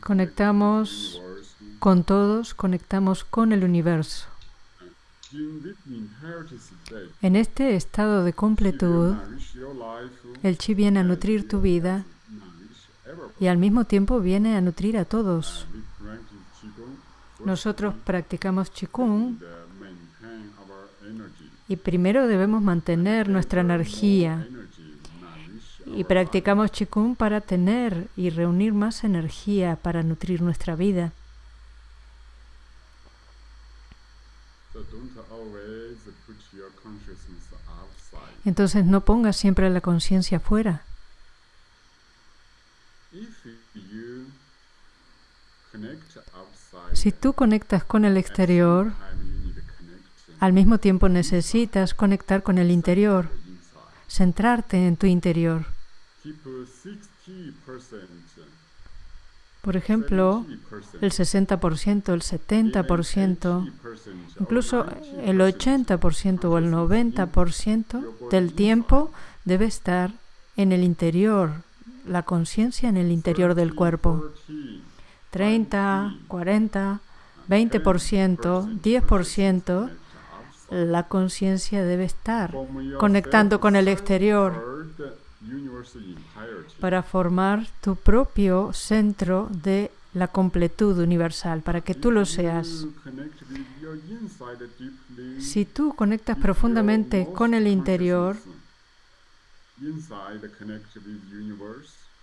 Conectamos con todos, conectamos con el universo. En este estado de completud, el chi viene a nutrir tu vida y al mismo tiempo viene a nutrir a todos. Nosotros practicamos Qigong y primero debemos mantener nuestra energía y practicamos Qigong para tener y reunir más energía para nutrir nuestra vida. Entonces no pongas siempre la conciencia afuera. Si tú conectas con el exterior, al mismo tiempo necesitas conectar con el interior, centrarte en tu interior. Keep 60%, Por ejemplo, 70%, el 60%, el 70%, 80%, incluso el 80% o el 90% del tiempo debe estar en el interior, la conciencia en el interior del cuerpo. 30, 40, 20%, 10%, la conciencia debe estar conectando con el exterior para formar tu propio centro de la completud universal, para que tú lo seas. Si tú conectas profundamente con el interior,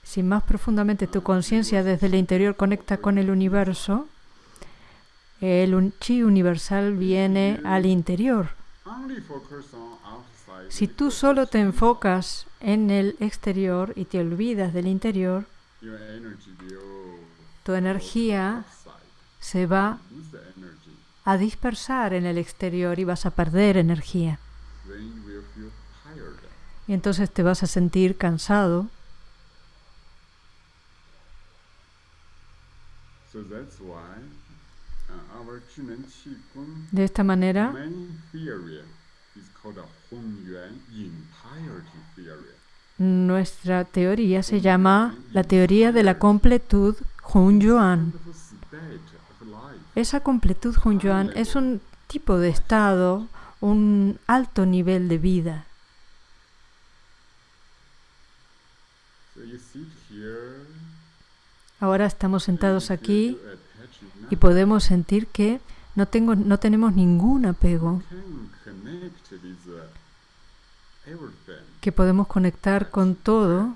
si más profundamente tu conciencia desde el interior conecta con el universo, el chi universal viene al interior. Si tú solo te enfocas en el exterior y te olvidas del interior, tu energía se va a dispersar en el exterior y vas a perder energía. Y entonces te vas a sentir cansado. De esta manera, nuestra teoría se llama la teoría de la completud Hunyuan. Esa completud Hunyuan es un tipo de estado, un alto nivel de vida. Ahora estamos sentados aquí y podemos sentir que no, tengo, no tenemos ningún apego, que podemos conectar con todo,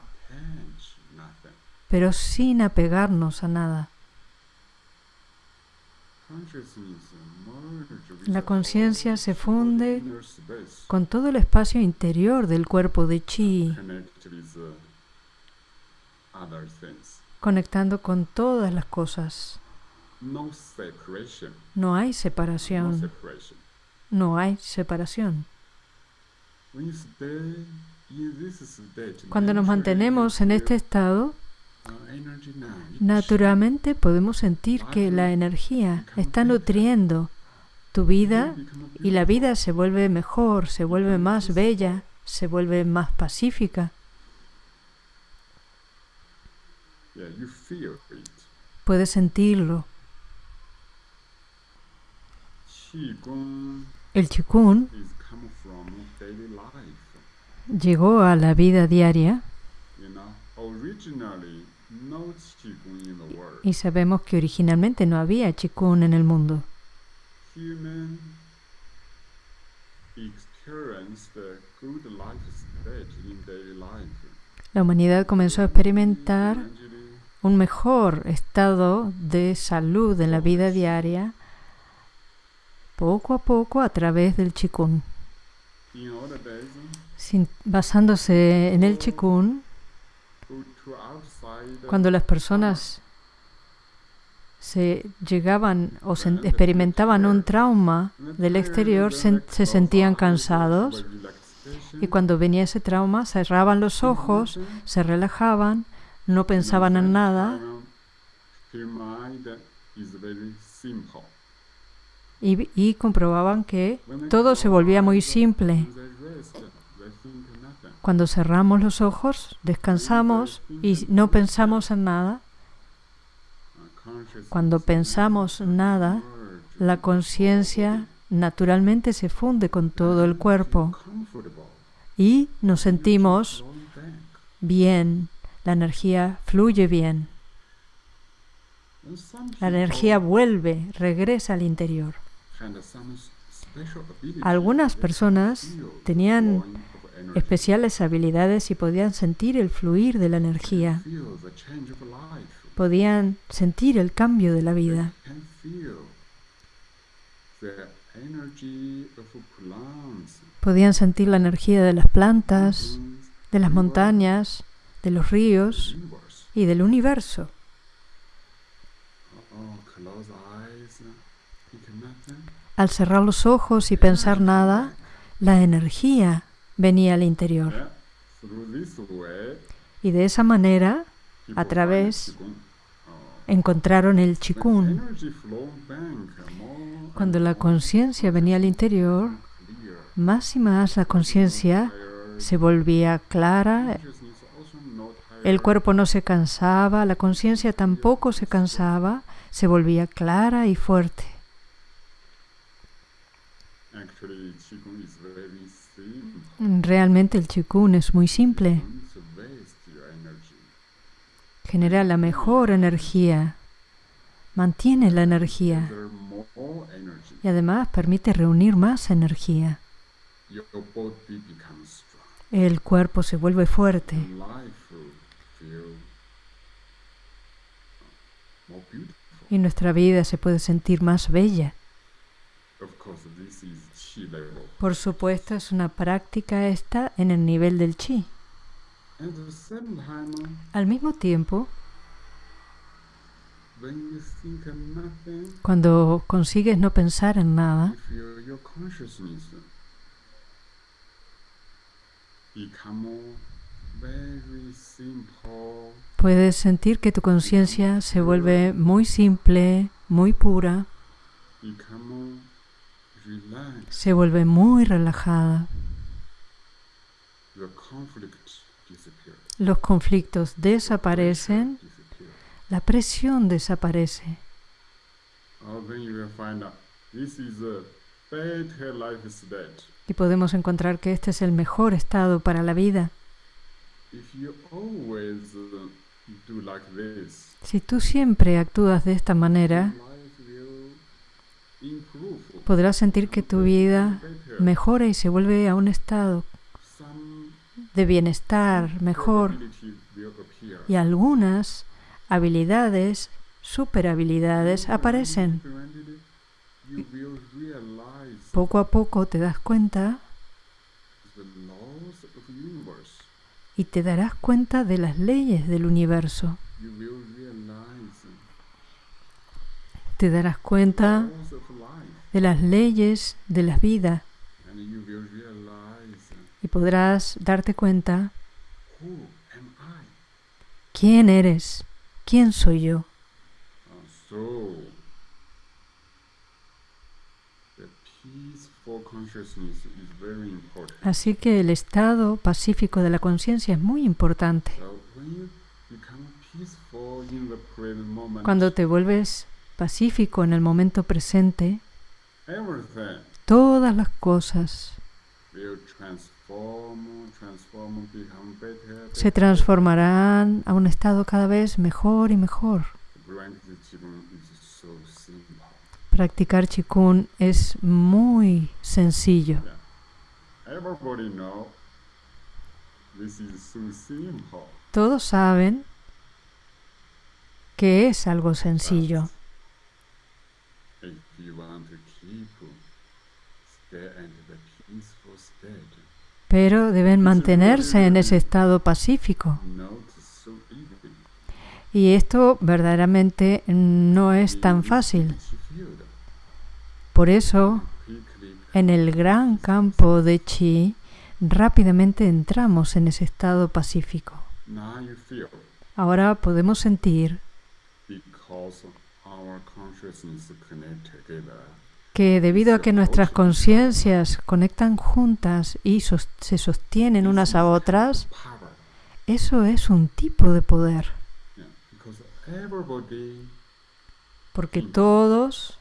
pero sin apegarnos a nada. La conciencia se funde con todo el espacio interior del cuerpo de chi, conectando con todas las cosas. No hay separación. No hay separación. Cuando nos mantenemos en este estado, naturalmente podemos sentir que la energía está nutriendo tu vida y la vida se vuelve mejor, se vuelve más bella, se vuelve más pacífica. Puedes sentirlo. El chikun llegó a la vida diaria y sabemos que originalmente no había chikun en el mundo. La humanidad comenzó a experimentar un mejor estado de salud en la vida diaria poco a poco a través del chikun. Sin- basándose en el chikun, cuando las personas se llegaban o se experimentaban un trauma del exterior, se, se sentían cansados y cuando venía ese trauma cerraban los ojos, se relajaban, no pensaban en nada Their mind is very simple. Y, comprobaban que todo se volvía muy simple. Cuando cerramos los ojos, descansamos y no pensamos en nada. Cuando pensamos nada, la conciencia naturalmente se funde con todo el cuerpo y nos sentimos bien, la energía fluye bien, la energía vuelve, regresa al interior. Algunas personas tenían especiales habilidades y podían sentir el fluir de la energía, podían sentir el cambio de la vida. Podían sentir la energía de las plantas, de las montañas, de los ríos y del universo. Al cerrar los ojos y pensar nada, la energía venía al interior. Y de esa manera, a través, encontraron el chikun. Cuando la conciencia venía al interior, más y más la conciencia se volvía clara, el cuerpo no se cansaba, la conciencia tampoco se cansaba, se volvía clara y fuerte. Realmente el chikun es muy simple. Genera la mejor energía, mantiene la energía y además permite reunir más energía. El cuerpo se vuelve fuerte. Y nuestra vida se puede sentir más bella. Por supuesto, es una práctica esta en el nivel del chi. Al mismo tiempo, cuando consigues no pensar en nada, puedes sentir que tu conciencia se vuelve muy simple, muy pura, se vuelve muy relajada. Los conflictos desaparecen, la presión desaparece. Y podemos encontrar que este es el mejor estado para la vida. Si tú siempre actúas de esta manera, podrás sentir que tu vida mejora y se vuelve a un estado de bienestar mejor y algunas habilidades, superhabilidades aparecen. Poco a poco te das cuenta y te darás cuenta de las leyes del universo. Te darás cuenta de las leyes de la vida y podrás darte cuenta quién eres, quién soy yo. Así que el estado pacífico de la conciencia es muy importante. Cuando te vuelves pacífico en el momento presente, todas las cosas se transformarán a un estado cada vez mejor y mejor. Practicar chikun es muy sencillo. Todos saben que es algo sencillo. Pero deben mantenerse en ese estado pacífico. Y esto verdaderamente no es tan fácil. Por eso, en el gran campo de chi, rápidamente entramos en ese estado pacífico. Ahora podemos sentir que debido a que nuestras conciencias conectan juntas y se sostienen unas a otras, eso es un tipo de poder, porque todos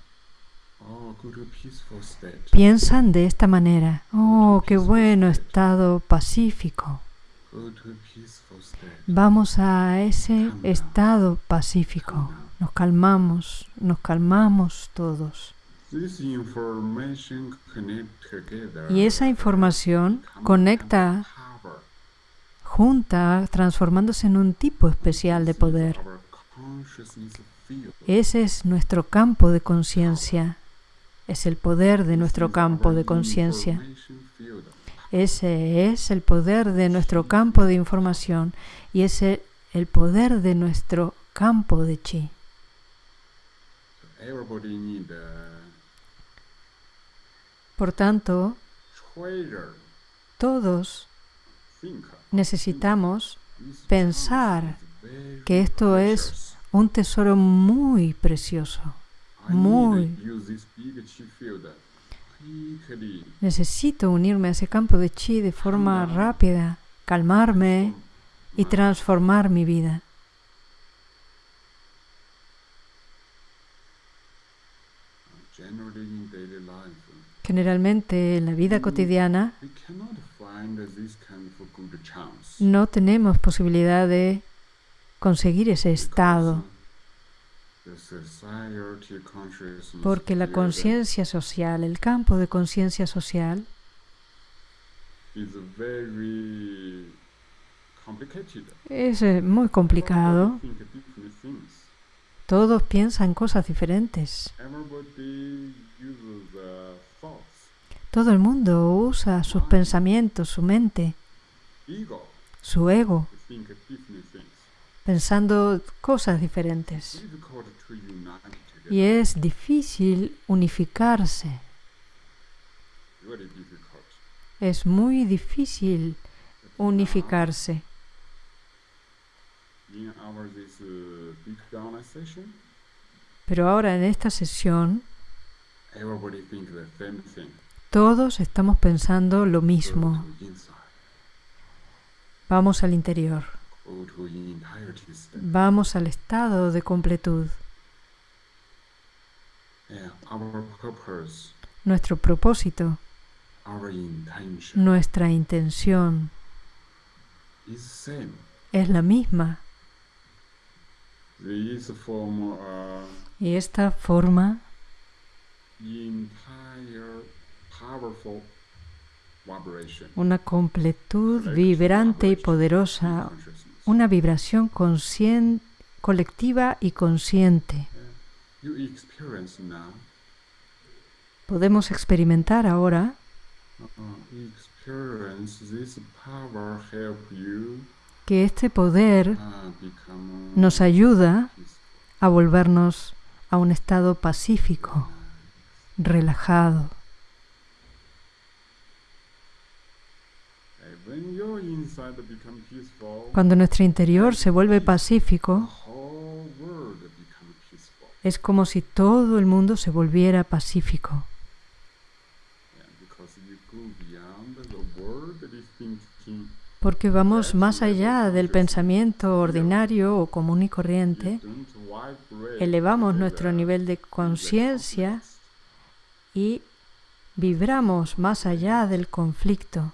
piensan de esta manera. Oh, qué bueno estado pacífico. Vamos a ese estado pacífico. Nos calmamos, nos calmamos todos. Y esa información conecta junta, transformándose en un tipo especial de poder. Ese es nuestro campo de conciencia. Es el poder de nuestro campo de conciencia. Ese es el poder de nuestro campo de información y ese el poder de nuestro campo de chi. Por tanto, todos necesitamos pensar que esto es un tesoro muy precioso. Muy-. Necesito unirme a ese campo de chi de forma rápida, calmarme y transformar mi vida. Generalmente en la vida cotidiana good chance. no tenemos posibilidad de conseguir ese estado porque la conciencia social, el campo de conciencia social es eh, muy complicado. Todos piensan cosas diferentes. Everybody uses the thoughts, Todo el mundo usa sus pensamientos, su mente, su ego, pensando cosas diferentes. Y es difícil unificarse. Es muy difícil unificarse. Uh, Pero ahora en esta sesión todos estamos pensando lo mismo. Vamos al interior. Vamos al estado de completud. Nuestro propósito, nuestra intención es la misma. Y esta forma. Una completud vibrante y poderosa, una vibración colectiva y consciente. Podemos experimentar ahora. Uh, you que este poder uh, nos ayuda a volvernos a un estado pacífico, relajado. Cuando nuestro interior se vuelve pacífico, es como si todo el mundo se volviera pacífico. Porque vamos más allá del pensamiento ordinario o común y corriente, elevamos nuestro nivel de conciencia y vibramos más allá del conflicto.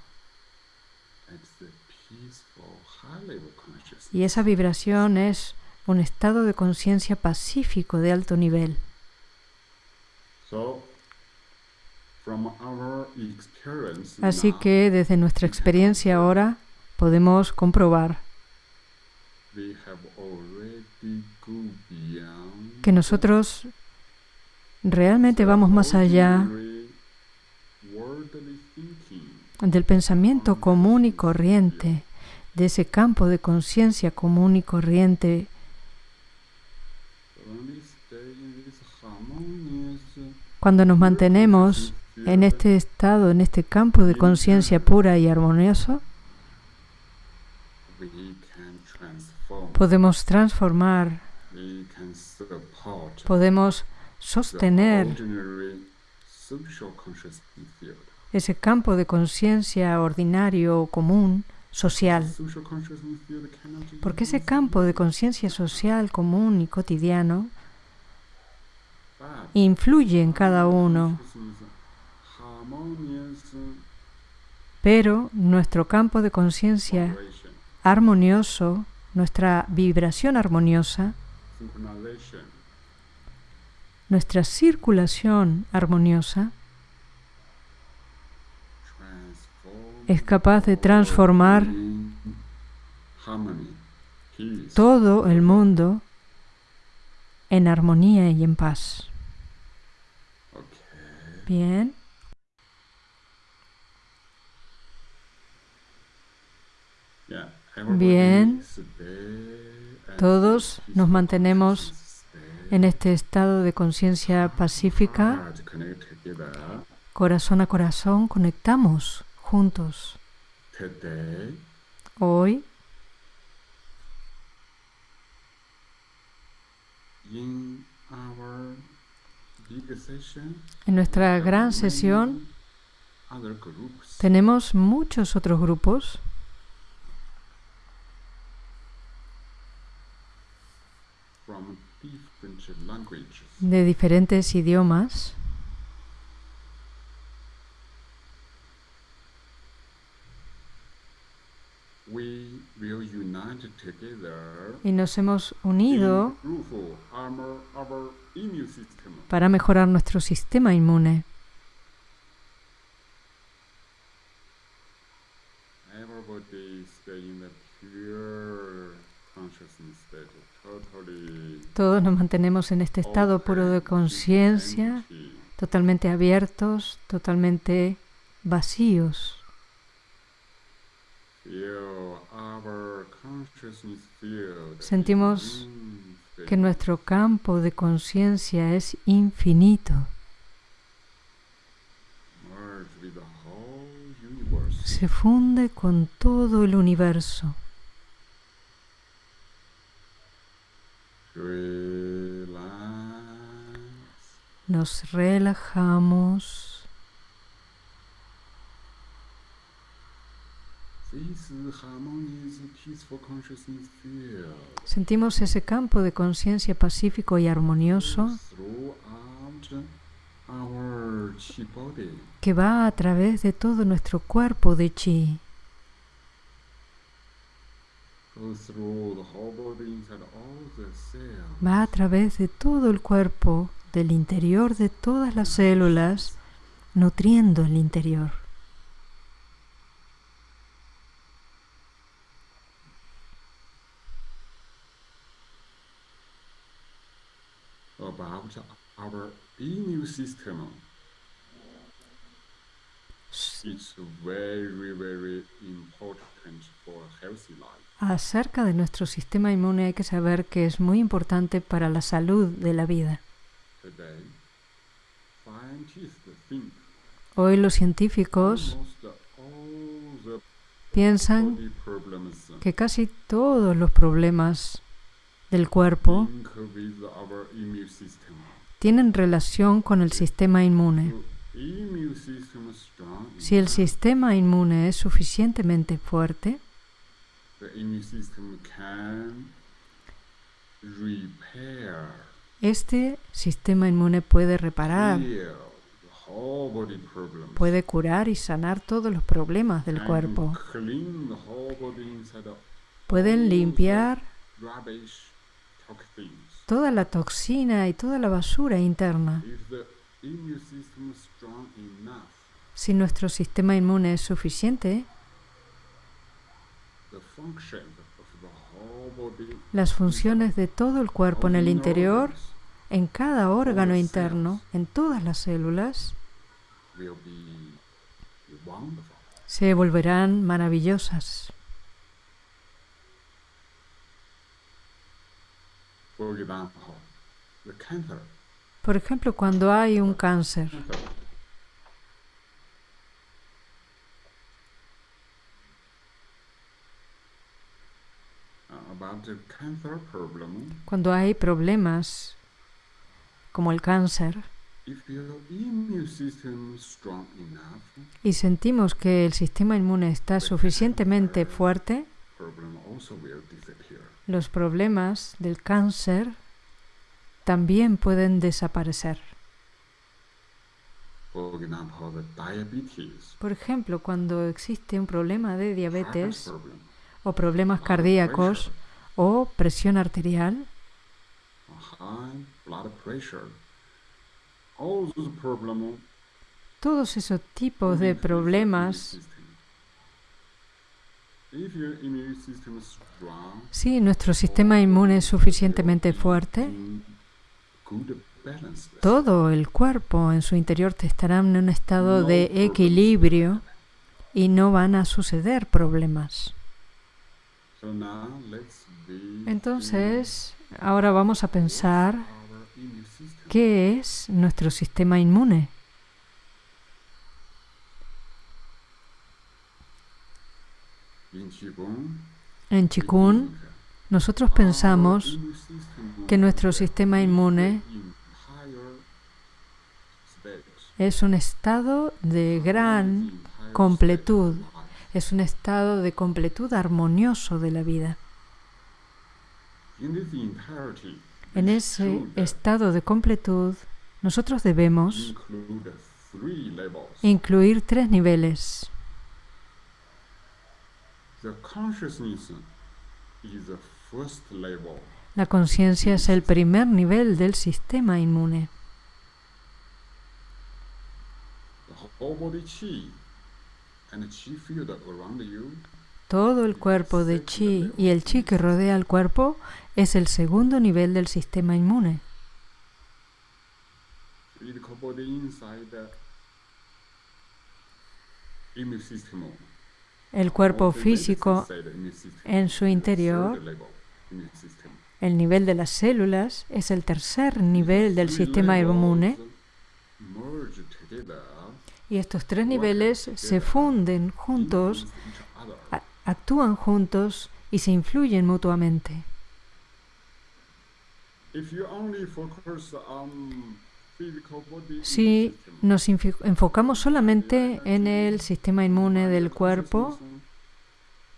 Y esa vibración es un estado de conciencia pacífico de alto nivel. Así que desde nuestra experiencia ahora podemos comprobar que nosotros realmente vamos más allá del pensamiento común y corriente, de ese campo de conciencia común y corriente. Cuando nos mantenemos en este estado, en este campo de conciencia pura y armonioso, podemos transformar, podemos sostener ese campo de conciencia ordinario, común, social. Porque ese campo de conciencia social común y cotidiano influye en cada uno, pero nuestro campo de conciencia armonioso, nuestra vibración armoniosa, nuestra circulación armoniosa transform es capaz de transformar todo el mundo en armonía y en paz. Bien, Bien. Todos nos mantenemos en este estado de conciencia pacífica, corazón a corazón, conectamos juntos. Hoy, en nuestra gran sesión, tenemos muchos otros grupos. De diferentes idiomas y nos hemos unido improve our, our immune system. para mejorar nuestro sistema inmune. Everybody stay in the pure consciousness state, totally Todos nos mantenemos en este estado puro de conciencia, empty. totalmente abiertos, totalmente vacíos. Sentimos. Que nuestro campo de conciencia es infinito. Se funde con todo el universo. Nos relajamos. Sentimos ese campo de conciencia pacífico y armonioso que va a través de todo nuestro cuerpo de chi. Va a través de todo el cuerpo, del interior de todas las células, nutriendo el interior. About our immune system. It's very, very important for a healthy life. Acerca de nuestro sistema inmune hay que saber que es muy importante para la salud de la vida. Today, scientists think Hoy los científicos piensan que casi todos los problemas del cuerpo tienen relación con el sistema inmune. Si el sistema inmune es suficientemente fuerte, este sistema inmune puede reparar, puede curar y sanar todos los problemas del cuerpo. Pueden limpiar. Toda la toxina y toda la basura interna. Si nuestro sistema inmune es suficiente, las funciones de todo el cuerpo en el interior, en cada órgano interno, en todas las células, se volverán maravillosas. For example, the cancer. Por ejemplo, cuando hay un cáncer. Uh, cuando hay problemas como el cáncer, y sentimos que el sistema inmune está suficientemente fuerte, los problemas del cáncer también pueden desaparecer. Por ejemplo, cuando existe un problema de diabetes o problemas cardíacos o presión arterial, todos esos tipos de problemas, immune system. If your immune system is strong, si nuestro sistema inmune es suficientemente fuerte, todo el cuerpo en su interior te estará en un estado de equilibrio y no van a suceder problemas. Entonces, ahora vamos a pensar qué es nuestro sistema inmune. In Qigong, En think nosotros pensamos que nuestro is sistema inmune es un estado de gran completud. es un estado de completud armonioso de la vida. En ese estado de completud, nosotros debemos incluir tres niveles. La conciencia es el primer nivel del sistema inmune. Todo el cuerpo de chi y el chi que rodea al cuerpo es el segundo nivel del sistema inmune. El cuerpo físico en su interior, el nivel de las células, es el tercer nivel del sistema inmune y estos tres niveles se funden juntos actúan juntos y se influyen mutuamente. Si nos enfocamos solamente en el sistema inmune del cuerpo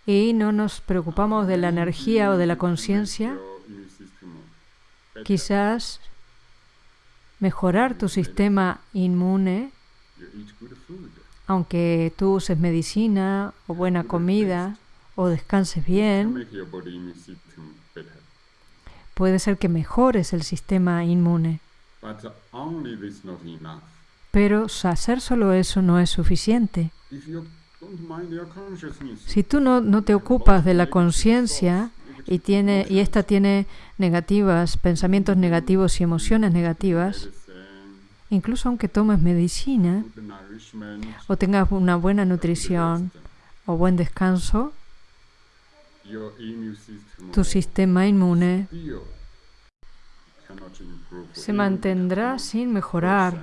y no nos preocupamos de la energía o de la conciencia, quizás mejorar tu sistema inmune, aunque tú uses medicina o buena comida o descanses bien, puede ser que mejores el sistema inmune. Pero hacer solo eso no es suficiente. Si tú no, no te ocupas de la conciencia y, tiene, y esta tiene negativas, pensamientos negativos y emociones negativas, incluso aunque tomes medicina o tengas una buena nutrición o buen descanso, tu sistema inmune se mantendrá sin mejorar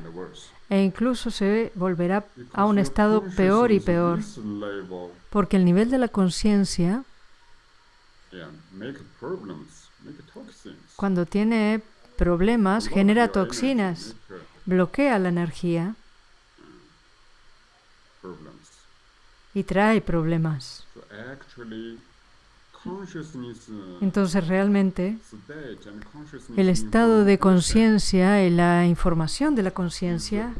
e incluso se volverá a un estado peor y peor, porque el nivel de la conciencia, cuando tiene problemas, genera toxinas, bloquea la energía y trae problemas. Entonces realmente el estado de conciencia y la información de la conciencia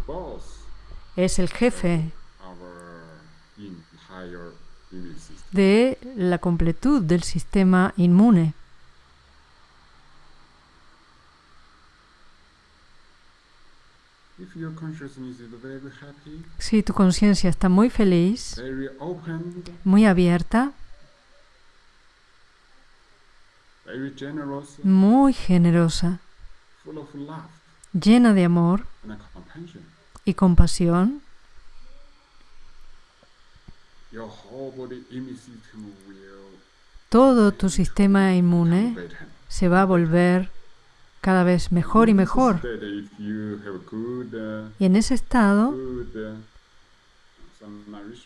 es el jefe de la completud del sistema inmune. Si tu conciencia está muy feliz, muy abierta, muy generosa, llena de amor y compasión, todo tu sistema inmune se va a volver cada vez mejor y mejor. Y en ese estado,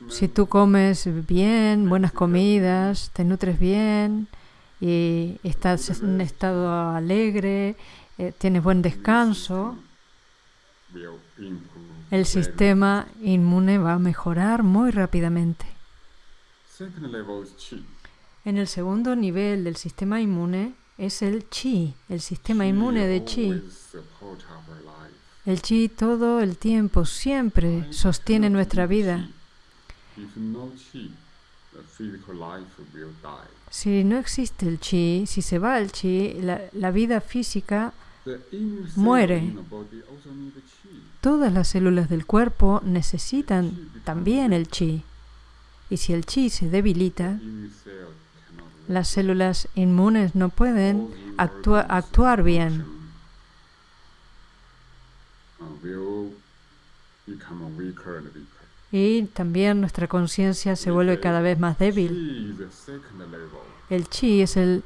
si tú comes bien, buenas comidas, te nutres bien y estás en un estado alegre, eh, tienes buen descanso, el sistema inmune va a mejorar muy rápidamente. En el segundo nivel del sistema inmune es el chi, el sistema inmune de chi. El chi todo el tiempo, siempre sostiene nuestra vida. Si no existe el chi, si se va el chi, la, la vida física, Muere. todas las células del cuerpo necesitan también el chi. Y si el chi se debilita, las células inmunes no pueden actua- actuar bien. uh. Y también nuestra conciencia se vuelve cada vez más débil. El chi es el,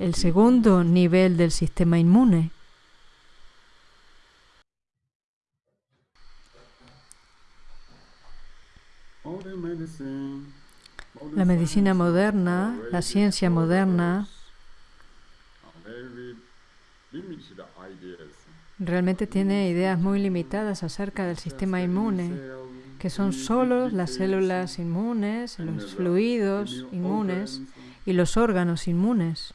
el segundo nivel del sistema inmune. La medicina moderna, la ciencia moderna, realmente tiene ideas muy limitadas acerca del sistema inmune, que son solo las células inmunes, los fluidos inmunes y los órganos inmunes.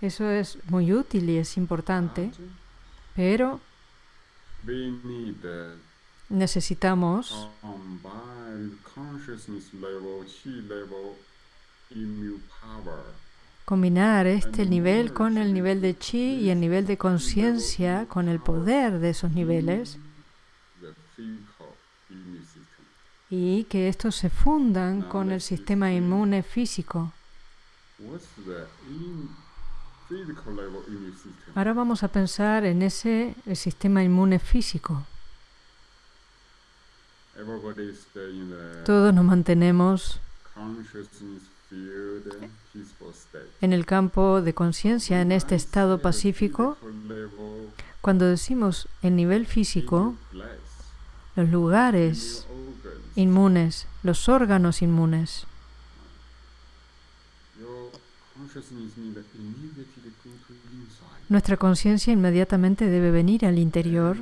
Eso es muy útil y es importante, pero necesitamos combinar este nivel con el nivel de chi y el nivel de conciencia con el poder de esos niveles The physical immune system. Y que estos se fundan con el sistema inmune físico. Ahora vamos a pensar en ese el sistema inmune físico. Todos nos mantenemos state. en el campo de conciencia, en este estado the pacífico. Cuando decimos el nivel físico, los lugares inmunes, los órganos inmunes, nuestra conciencia inmediatamente debe venir al interior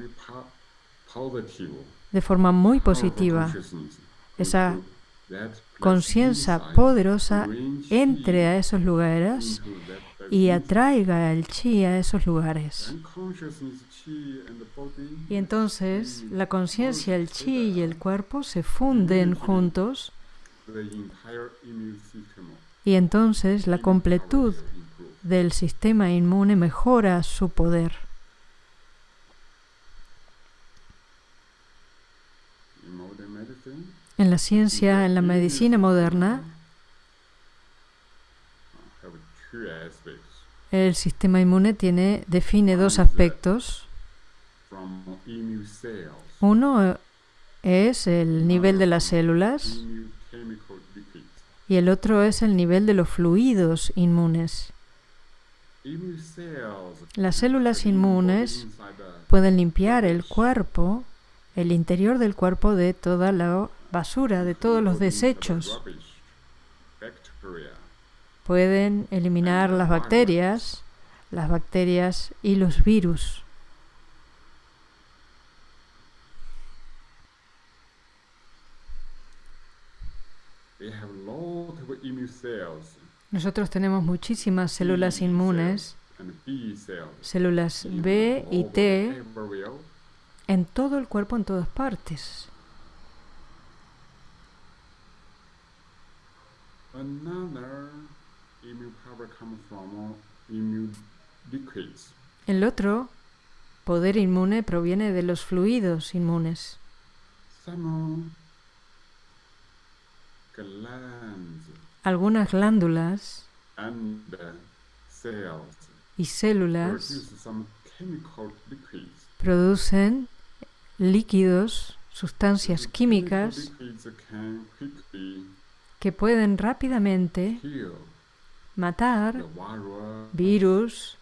de forma muy positiva. Esa conciencia poderosa entre a esos lugares y atraiga el chi a esos lugares. Y entonces la conciencia, el chi y el cuerpo se funden juntos y entonces la completud del sistema inmune mejora su poder. En la ciencia, en la medicina moderna, el sistema inmune tiene, define dos aspectos. Uno es el nivel de las células y el otro es el nivel de los fluidos inmunes. Las células inmunes Pueden limpiar el cuerpo, el interior del cuerpo de toda la basura, de todos los desechos. Pueden eliminar las bacterias, las bacterias y los virus. Nosotros tenemos muchísimas células inmunes, células B y T, en todo el cuerpo, en todas partes. El otro poder inmune proviene de los fluidos inmunes. Algunas glándulas y células producen líquidos, sustancias químicas que pueden rápidamente matar virus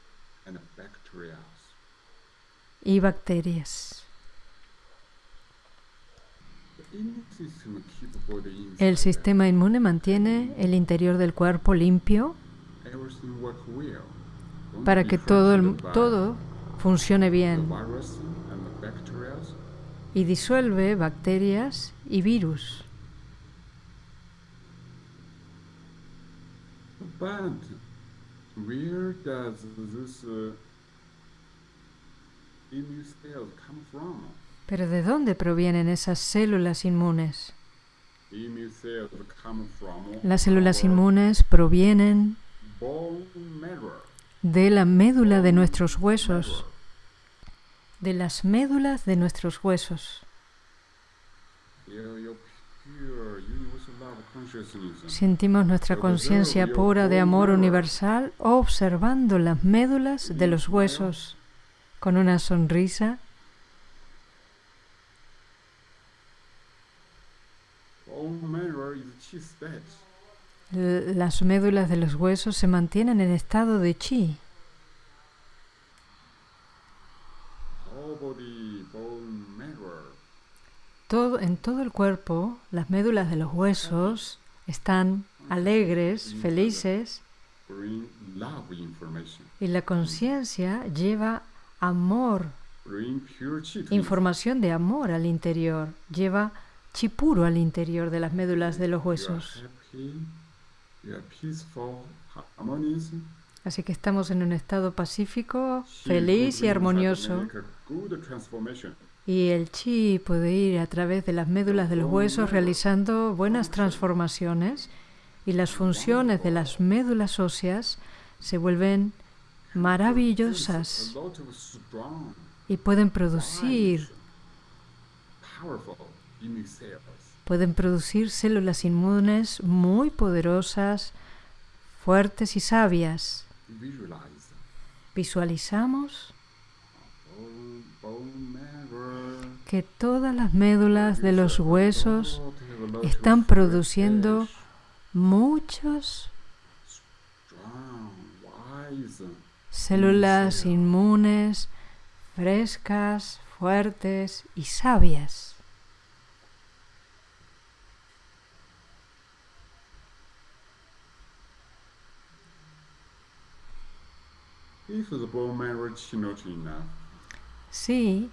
y bacterias. The immune system keep body El sistema inmune mantiene el interior del cuerpo limpio, para que todo, el, todo funcione bien y disuelve bacterias y virus. Pero ¿de dónde provienen esas células inmunes? Las células inmunes provienen de la médula de nuestros huesos, de las médulas de nuestros huesos. Sentimos nuestra conciencia pura de amor universal observando las médulas de los huesos con una sonrisa. Las médulas de los huesos se mantienen en estado de chi. Todo, en todo el cuerpo, las médulas de los huesos están alegres, felices, y la conciencia lleva amor, información de amor al interior, lleva chi puro al interior de las médulas de los huesos. Así que estamos en un estado pacífico, feliz y armonioso. Y el chi puede ir a través de las médulas de los huesos realizando buenas transformaciones y las funciones de las médulas óseas se vuelven maravillosas y pueden producir pueden producir células inmunes muy poderosas, fuertes y sabias. Visualizamos que todas las médulas de los huesos están produciendo muchos células inmunes, frescas, fuertes y sabias. Si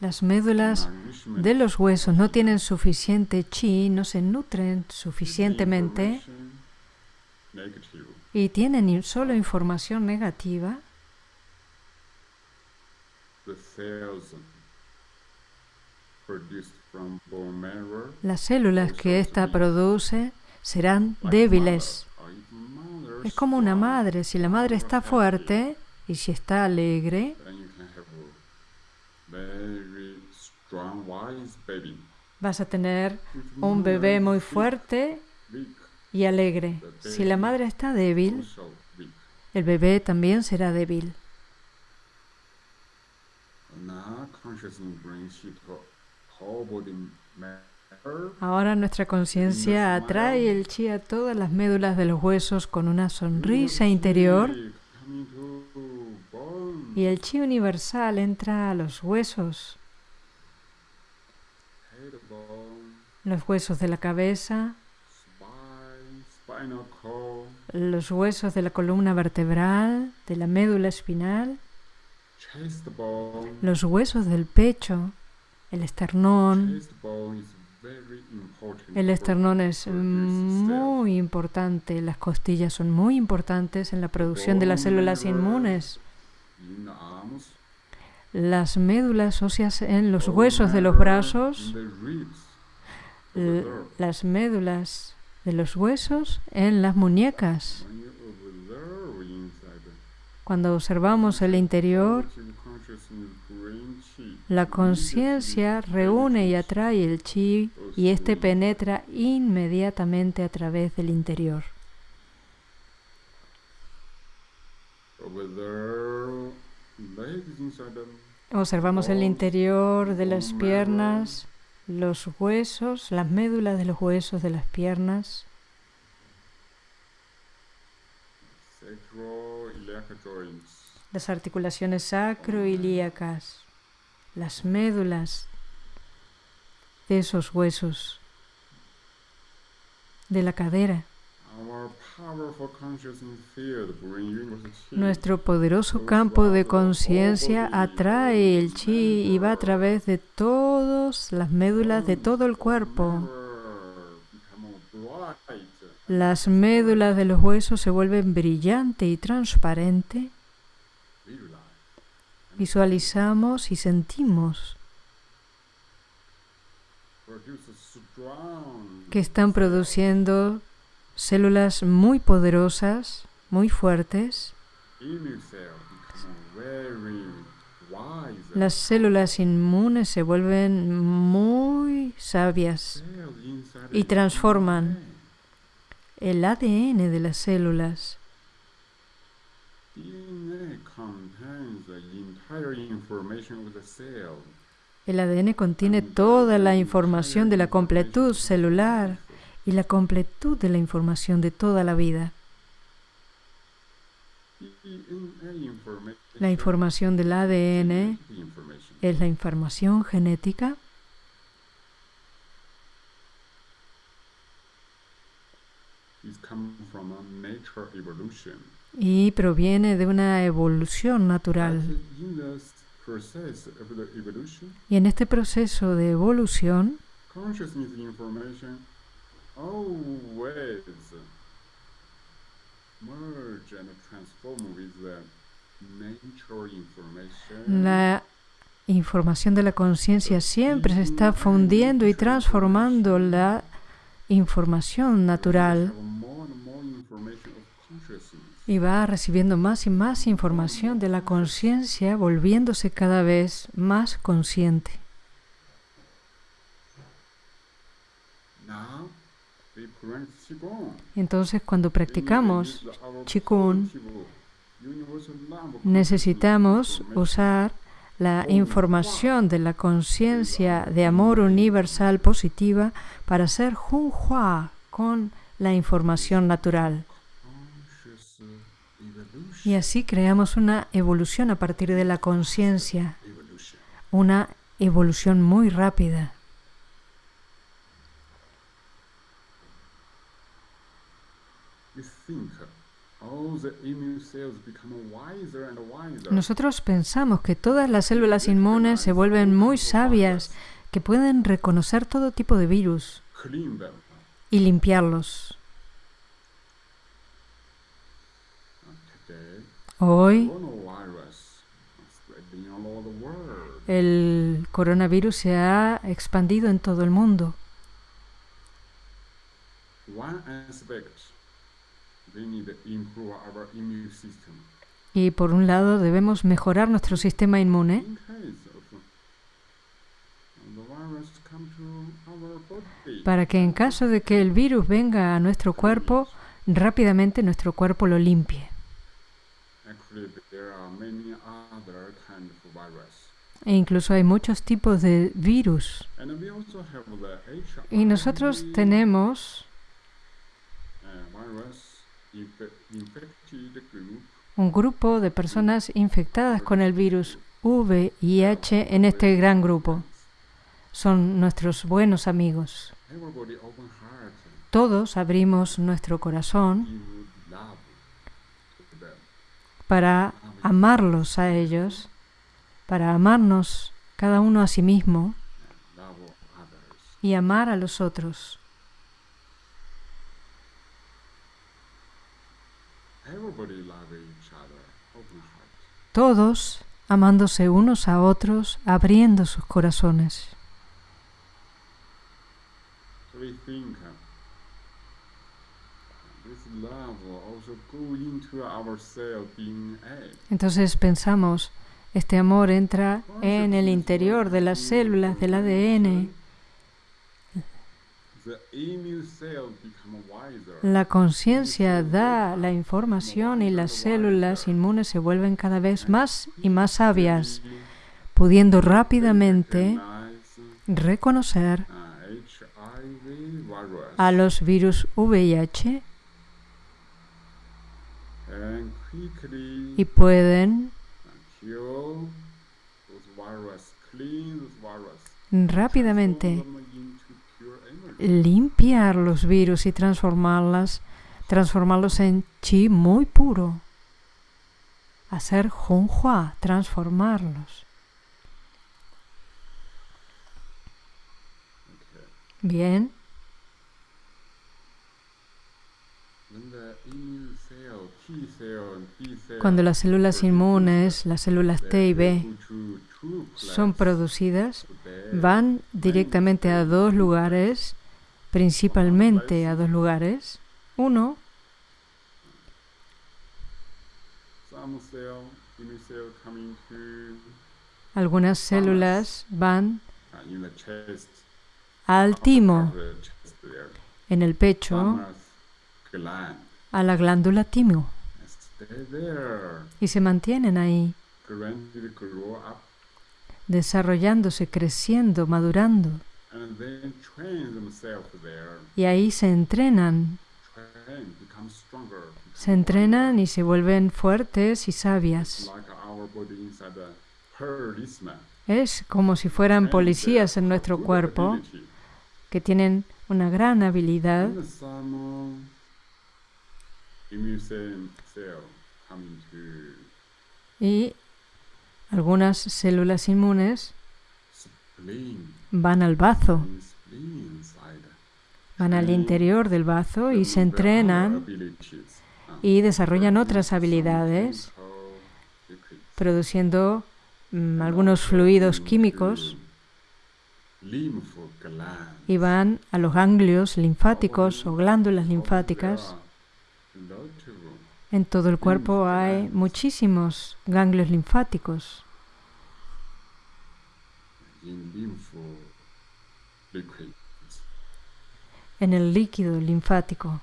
las médulas de los huesos no tienen suficiente chi, no se nutren suficientemente y tienen solo información negativa, las células que ésta produce serán débiles. Es como una madre. Si la madre está fuerte y si está alegre, vas a tener un bebé muy fuerte y alegre. Si la madre está débil, el bebé también será débil. Ahora nuestra conciencia atrae el chi a todas las médulas de los huesos con una sonrisa interior y el chi universal entra a los huesos, los huesos de la cabeza, los huesos de la columna vertebral, de la médula espinal, los huesos del pecho, el esternón. El esternón es muy importante, las costillas son muy importantes en la producción de las células inmunes. Las médulas óseas en los huesos de los brazos, las médulas de los huesos en las muñecas. Cuando observamos el interior, la conciencia reúne y atrae el chi y éste penetra inmediatamente a través del interior. Observamos el interior de las piernas, los huesos, las médulas de los huesos de las piernas. Las articulaciones sacroilíacas, las médulas de esos huesos, de la cadera. Nuestro poderoso campo de conciencia atrae el chi y va a través de todas las médulas de todo el cuerpo. Las médulas de los huesos se vuelven brillante y transparente. Visualizamos y sentimos que están produciendo células muy poderosas, muy fuertes. Las células inmunes se vuelven muy sabias y transforman el ADN de las células. El ADN contiene toda la información de la completud celular y la completud de la información de toda la vida. La información del ADN es la información genética. Y proviene de una evolución natural. Y en este proceso de evolución, la información de la conciencia siempre se está fundiendo y transformando la información natural. Y va recibiendo más y más información de la conciencia, volviéndose cada vez más consciente. Entonces, cuando practicamos Qigong, necesitamos usar la información de la conciencia de amor universal positiva para hacer Junhua con la información natural. Y así creamos una evolución a partir de la conciencia, una evolución muy rápida. Nosotros pensamos que todas las células inmunes se vuelven muy sabias, que pueden reconocer todo tipo de virus y limpiarlos. Hoy el coronavirus se ha expandido en todo el mundo. Y por un lado debemos mejorar nuestro sistema inmune. Para que en caso de que el virus venga a nuestro cuerpo, rápidamente nuestro cuerpo lo limpie. E incluso hay muchos tipos de virus. Y nosotros tenemos un grupo de personas infectadas con el virus VIH en este gran grupo. Son nuestros buenos amigos. Todos abrimos nuestro corazón para amarlos a ellos, para amarnos cada uno a sí mismo y amar a los otros. Todos amándose unos a otros, abriendo sus corazones. Entonces pensamos, este amor entra en el interior de las células del ADN la conciencia da la información y las células inmunes se vuelven cada vez más y más sabias, pudiendo rápidamente reconocer a los virus VIH y pueden rápidamente limpiar los virus y transformarlas transformarlos en chi muy puro. Hacer Honghua, transformarlos. Bien. Cuando las células inmunes, las células T y B, son producidas, van directamente a dos lugares, principalmente a dos lugares. Uno, algunas células van al timo, en el pecho, a la glándula timo, y se mantienen ahí, desarrollándose, creciendo, madurando. Y ahí se entrenan, se entrenan y se vuelven fuertes y sabias. Es como si fueran policías en nuestro cuerpo que tienen una gran habilidad. Y algunas células inmunes. Van al bazo, van al interior del bazo y se entrenan y desarrollan otras habilidades produciendo mm, algunos fluidos químicos y van a los ganglios linfáticos o glándulas linfáticas. En todo el cuerpo hay muchísimos ganglios linfáticos. En el líquido linfático.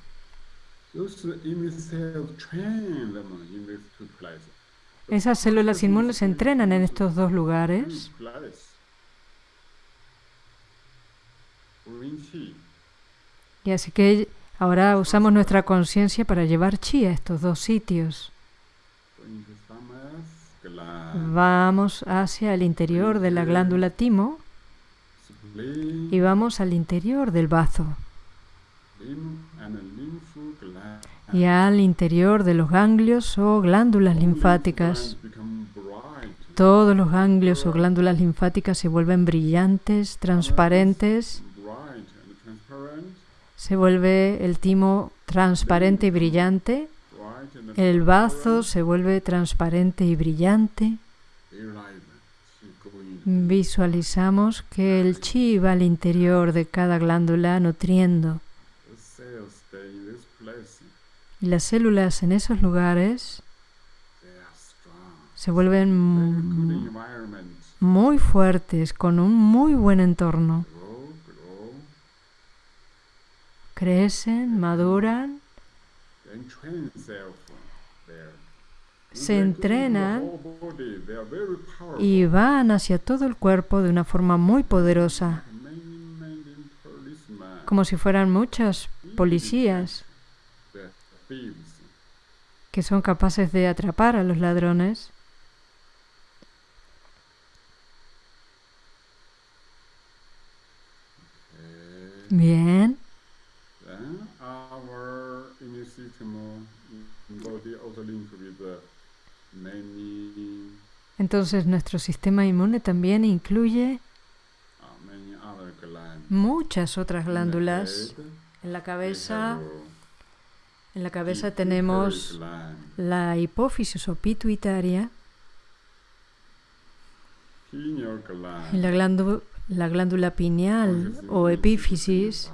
Esas células inmunes se entrenan en estos dos lugares. y así que ahora usamos nuestra conciencia para llevar chi a estos dos sitios. Vamos hacia el interior de la glándula timo y vamos al interior del bazo y al interior de los ganglios o glándulas linfáticas. Todos los ganglios o glándulas linfáticas se vuelven brillantes, transparentes. Se vuelve el timo transparente y brillante. El bazo se vuelve transparente y brillante. Visualizamos que el chi va al interior de cada glándula nutriendo. Y las células en esos lugares se vuelven muy fuertes, con un muy buen entorno. Crecen, maduran, se entrenan y van hacia todo el cuerpo de una forma muy poderosa, como si fueran muchas policías que son capaces de atrapar a los ladrones. Bien, Then our immune system uh, body also linked with uh, many entonces nuestro sistema inmune también incluye muchas otras glándulas. En la cabeza, en la cabeza tenemos la hipófisis o pituitaria y la, glándu- la glándula pineal o epífisis.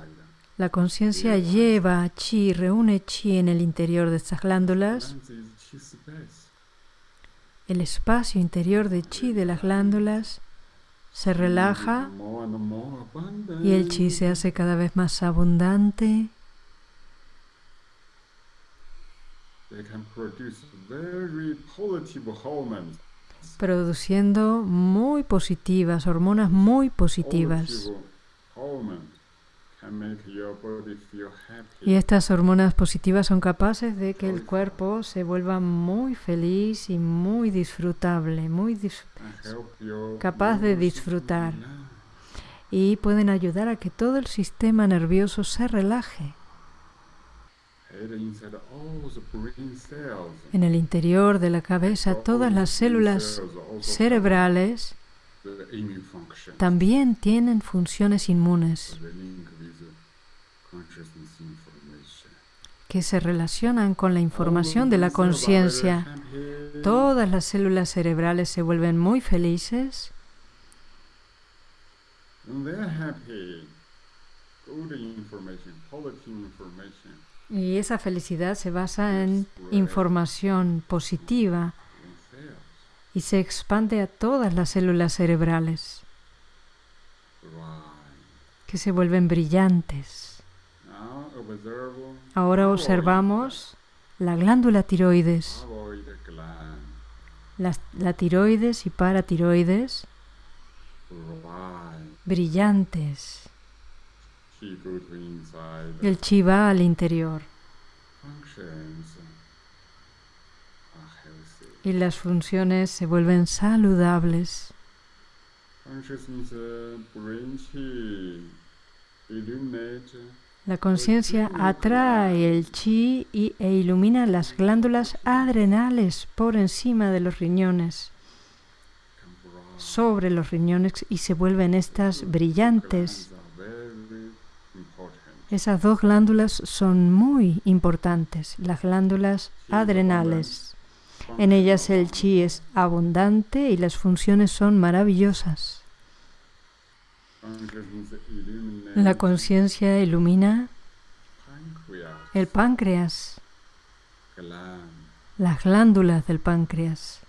La conciencia lleva chi, reúne chi en el interior de estas glándulas. El espacio interior de chi de las glándulas se relaja y el chi se hace cada vez más abundante. Produciendo muy positivas, hormonas muy positivas. Y estas hormonas positivas son capaces de que el cuerpo se vuelva muy feliz y muy disfrutable, muy dis- capaz de disfrutar. y pueden ayudar a que todo el sistema nervioso se relaje. Head En el interior de la cabeza, todas las células cerebrales también tienen funciones inmunes que se relacionan con la información de la conciencia. Todas las células cerebrales se vuelven muy felices y esa felicidad se basa en información positiva y se expande a todas las células cerebrales que se vuelven brillantes. Ahora observamos la glándula tiroides, la, tiroides y paratiroides brillantes. El chi va al interior. Y las funciones se vuelven saludables. La conciencia atrae el chi y, e ilumina las glándulas adrenales por encima de los riñones, sobre los riñones y se vuelven estas brillantes. Esas dos glándulas son muy importantes, las glándulas adrenales. En ellas el chi es abundante y las funciones son maravillosas. La conciencia ilumina el páncreas, las glándulas del páncreas.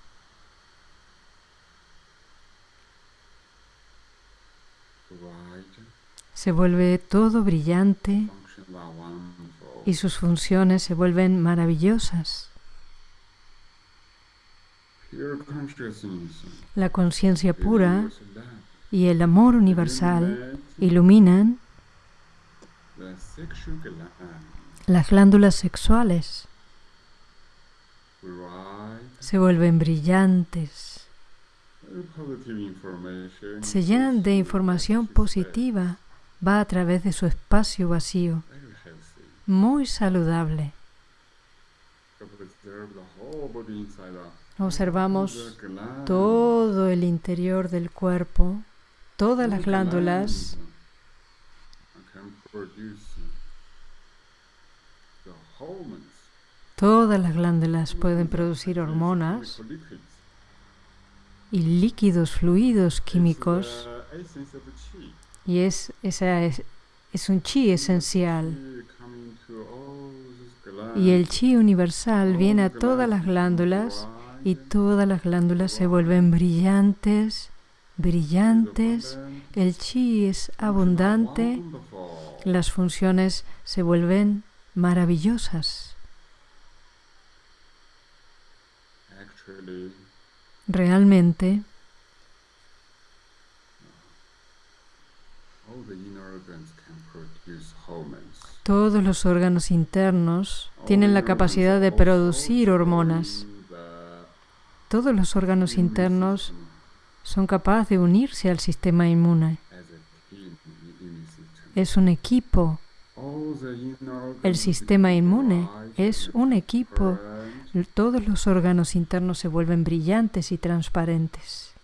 Se vuelve todo brillante y sus funciones se vuelven maravillosas. La conciencia pura y el amor universal iluminan las glándulas sexuales. Se vuelven brillantes. Se llenan de información positiva. Va a través de su espacio vacío. Muy saludable. Observamos todo el interior del cuerpo todas las glándulas Todas las glándulas pueden producir hormonas y líquidos, fluidos químicos. Y es, esa es, es un chi esencial. Y el chi universal viene a todas las glándulas y todas las glándulas se vuelven brillantes brillantes, el chi es abundante, las funciones se vuelven maravillosas. Realmente, todos los órganos internos tienen la capacidad de producir hormonas. Todos los órganos internos son capaces de unirse al sistema inmune. Es un equipo. El sistema inmune es un equipo. Todos los órganos internos se vuelven brillantes y transparentes.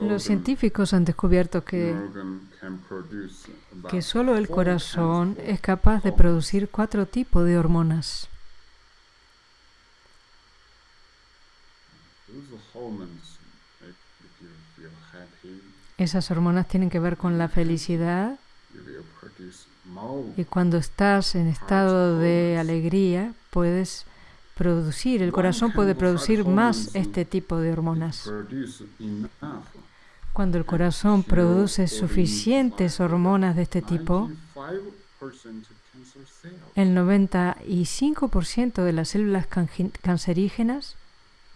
Los científicos han descubierto que, que solo el corazón es capaz de producir cuatro tipos de hormonas. Esas hormonas tienen que ver con la felicidad. Y cuando estás en estado de alegría puedes producir, el corazón puede producir más este tipo de hormonas. Cuando el corazón produce suficientes hormonas de este tipo, el 95% de las células cancerígenas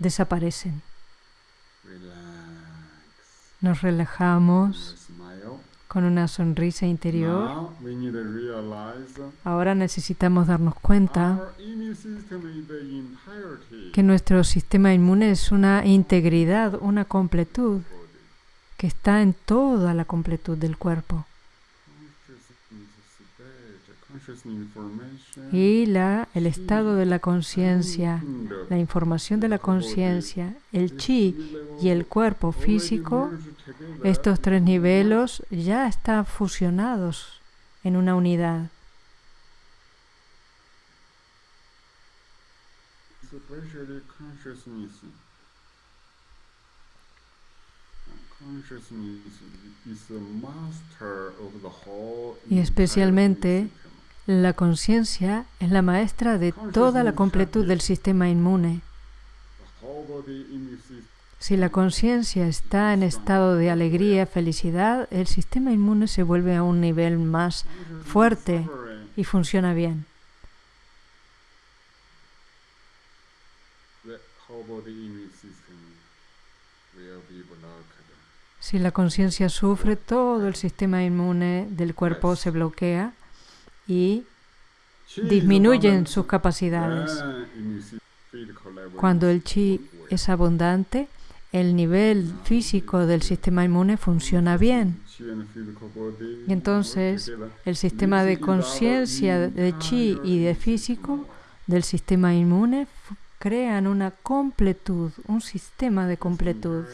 desaparecen. Nos relajamos con una sonrisa interior. Ahora necesitamos darnos cuenta que nuestro sistema inmune es una integridad, una completud que está en toda la completud del cuerpo. Y la, el estado de la conciencia, la información de la conciencia, el chi y el cuerpo físico, estos tres niveles ya. están fusionados en una unidad. Y especialmente la conciencia es la maestra de toda la completud del sistema inmune. Si la conciencia está en estado de alegría, felicidad, el sistema inmune se vuelve a un nivel más fuerte y funciona bien. Si la conciencia sufre, todo el sistema inmune del cuerpo se bloquea y disminuyen sus capacidades. Cuando el chi es abundante, el nivel físico del sistema inmune funciona bien. Y entonces el sistema de conciencia de chi y de físico del sistema inmune crean una completud, un sistema de completud.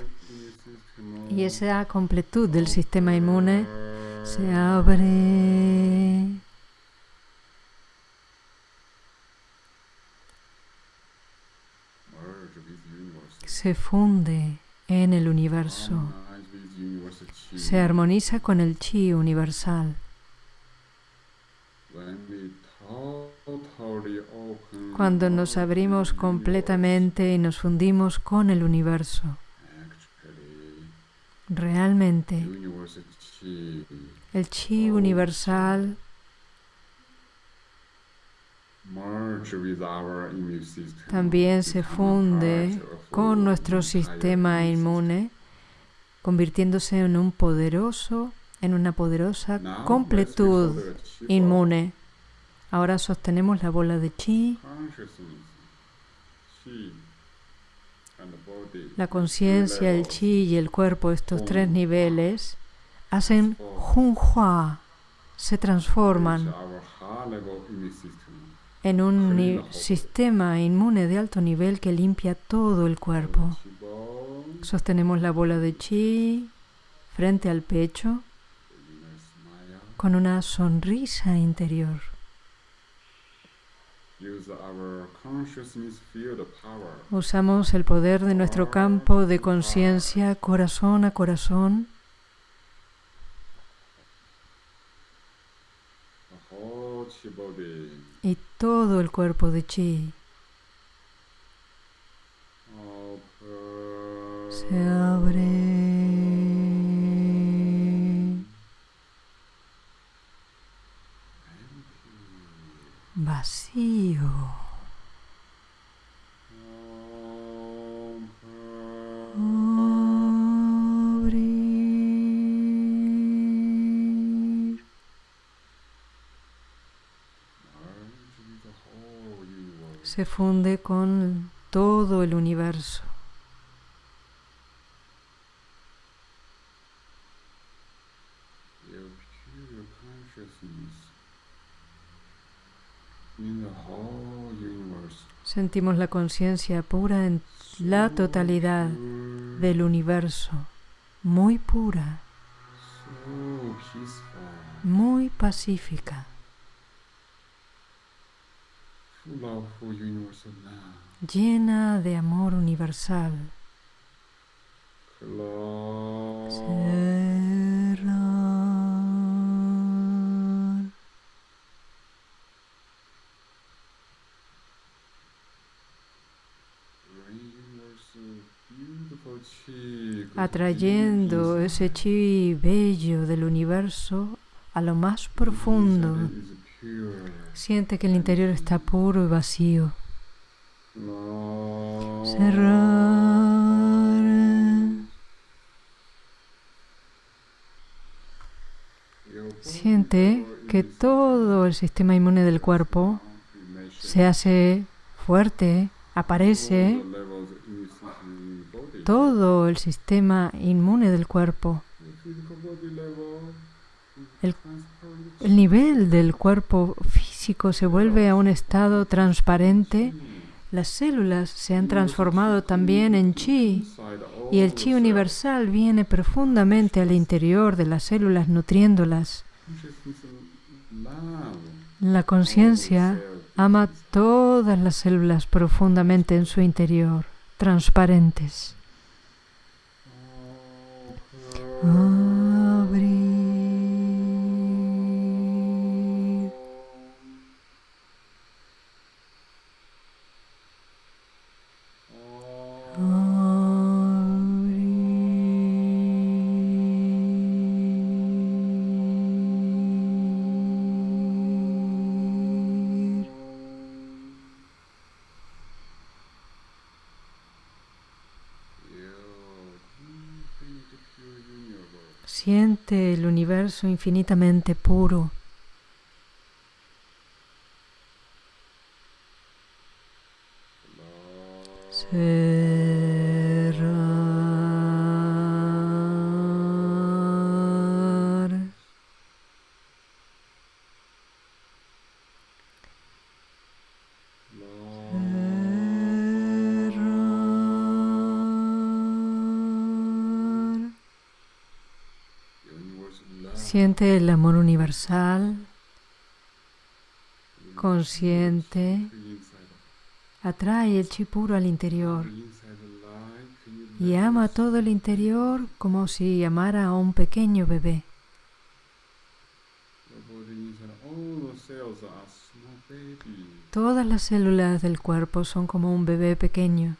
Y esa completud del sistema inmune se abre. Se funde en el universo. Se armoniza con el chi universal. Cuando nos abrimos completamente y nos fundimos con el universo. Realmente, el chi universal también se funde con nuestro sistema inmune, convirtiéndose en un poderoso, en una poderosa completud inmune. Ahora sostenemos la bola de chi la conciencia, el chi y el cuerpo, estos tres niveles, hacen junhua, se transforman en un sistema inmune de alto nivel que limpia todo el cuerpo. Sostenemos la bola de chi frente al pecho con una sonrisa interior. Usamos el poder de nuestro campo de conciencia corazón a corazón todo el cuerpo de chi se abre. vacío. Se funde con todo el universo. Sentimos la conciencia pura en la totalidad del universo, muy pura, muy pacífica, llena de amor universal. atrayendo ese chi bello del universo a lo más profundo. Siente que el interior está puro y vacío. Cerrar. Siente que todo el sistema inmune del cuerpo se hace fuerte, aparece todo el sistema inmune del cuerpo el, el nivel del cuerpo físico se vuelve a un estado transparente, las células se han transformado también en chi y el chi universal viene profundamente al interior de las células nutriéndolas. La conciencia ama todas las células profundamente en su interior, transparentes. Siente el universo infinitamente puro. El amor universal, consciente, atrae el chi puro al interior y ama todo el interior como si amara a un pequeño bebé. Todas las células del cuerpo son como un bebé pequeño.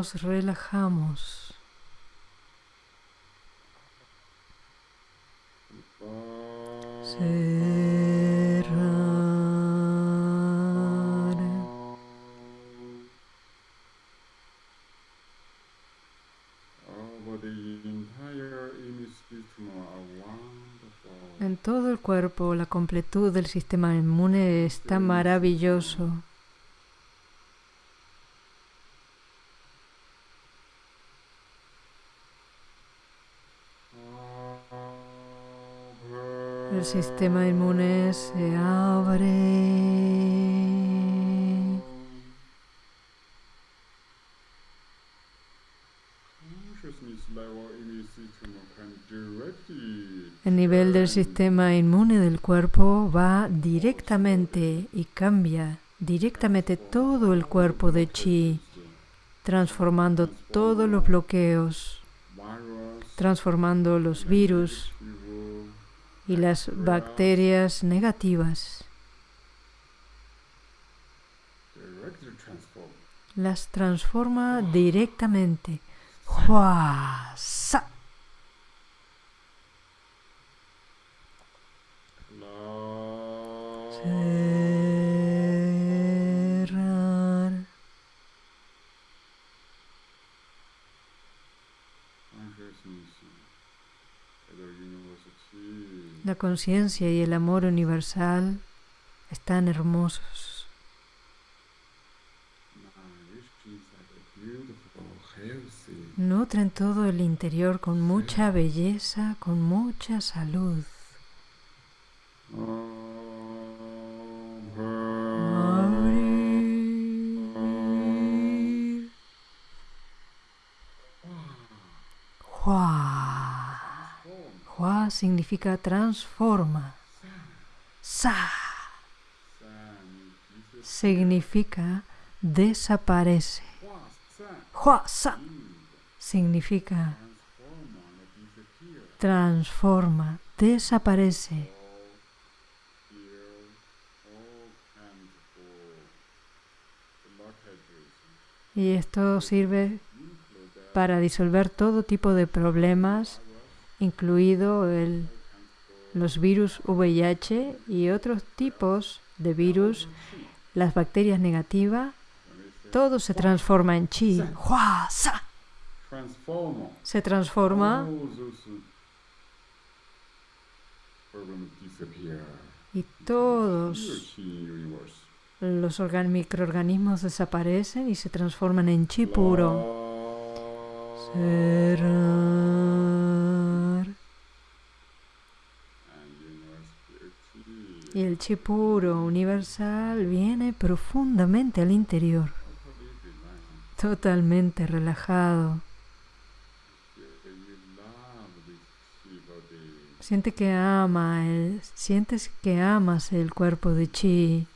Nos relajamos. En todo el cuerpo, la completud del sistema inmune está maravilloso. Sistema inmune se abre. El nivel del sistema inmune del cuerpo va directamente y cambia directamente todo el cuerpo de chi, transformando todos los bloqueos, transformando los virus y las bacterias negativas. Las transforma directamente. La conciencia y el amor universal están hermosos. Nutren todo el interior con mucha belleza, con mucha salud. Significa transforma. Sa significa desaparece. Hua sa significa transforma, desaparece. Y esto sirve para disolver todo tipo de problemas, incluido el, los virus VIH y otros tipos de virus, las bacterias negativas, todo se transforma en chi. Se transforma y todos los organ- microorganismos desaparecen y se transforman en chi puro. Cerrar. Y el chi puro universal viene profundamente al interior, totalmente relajado. Siente que ama el, sientes que amas el cuerpo de chi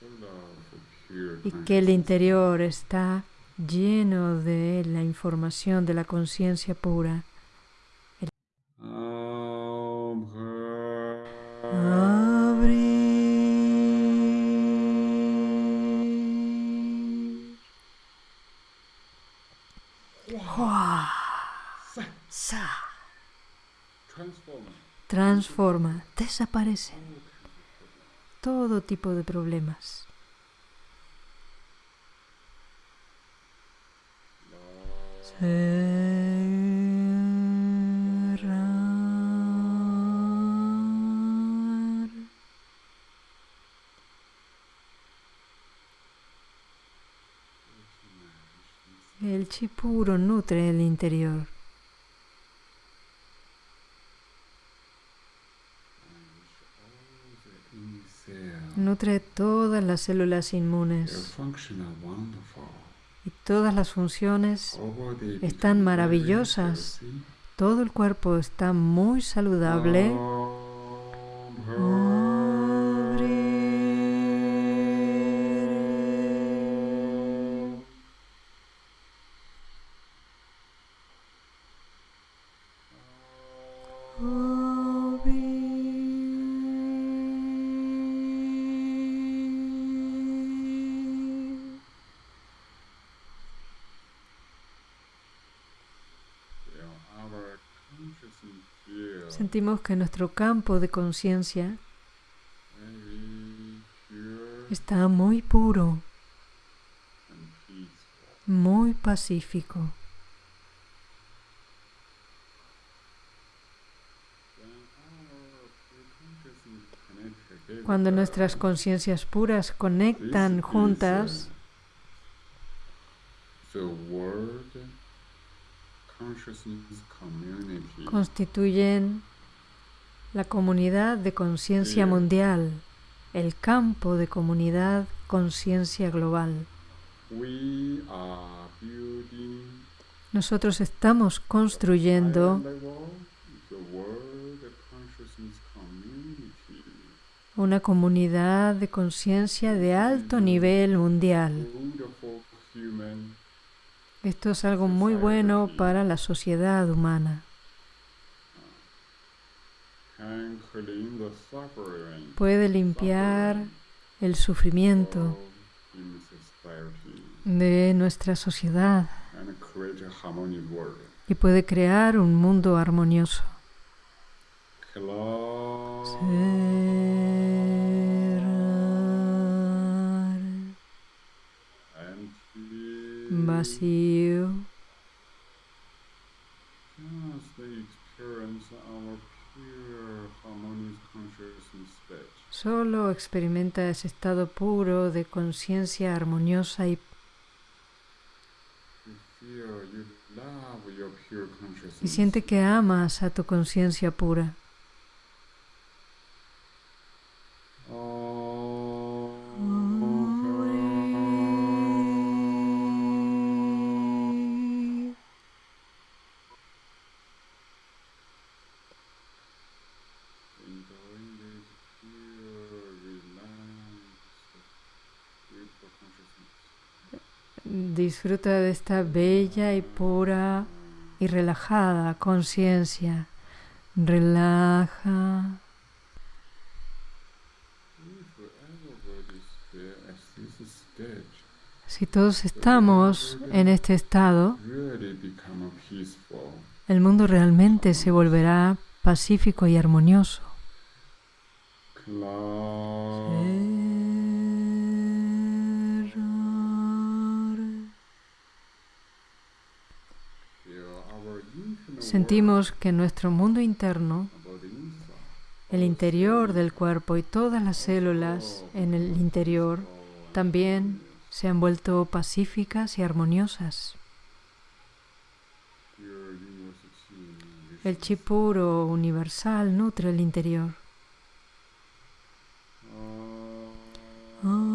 y que el interior está lleno de la información de la conciencia pura. Transform. Transforma, desaparece todo tipo de problemas. El chi puro nutre el interior. Nutre todas las células inmunes. Y todas las funciones, Están maravillosas. todo el cuerpo está muy saludable. Sentimos que nuestro campo de conciencia very pure está muy puro, muy pacífico. When our pure consciousness connect together, Cuando nuestras conciencias puras conectan juntas, constituyen la comunidad de conciencia mundial, el campo de comunidad conciencia global. Nosotros estamos construyendo una comunidad de conciencia de alto nivel mundial. Esto es algo muy bueno para la sociedad humana. Puede limpiar el sufrimiento de nuestra sociedad. Y puede crear un mundo armonioso. Cerrar. Vacío. Solo experimenta ese estado puro de conciencia armoniosa y, y siente que amas a tu conciencia pura. Disfruta de esta bella y pura y relajada conciencia. Relaja. Si todos estamos en este estado, el mundo realmente se volverá pacífico y armonioso. Sentimos que nuestro mundo interno, el interior del cuerpo y todas las células en el interior también se han vuelto pacíficas y armoniosas. El chi puro universal nutre el interior. Abrir.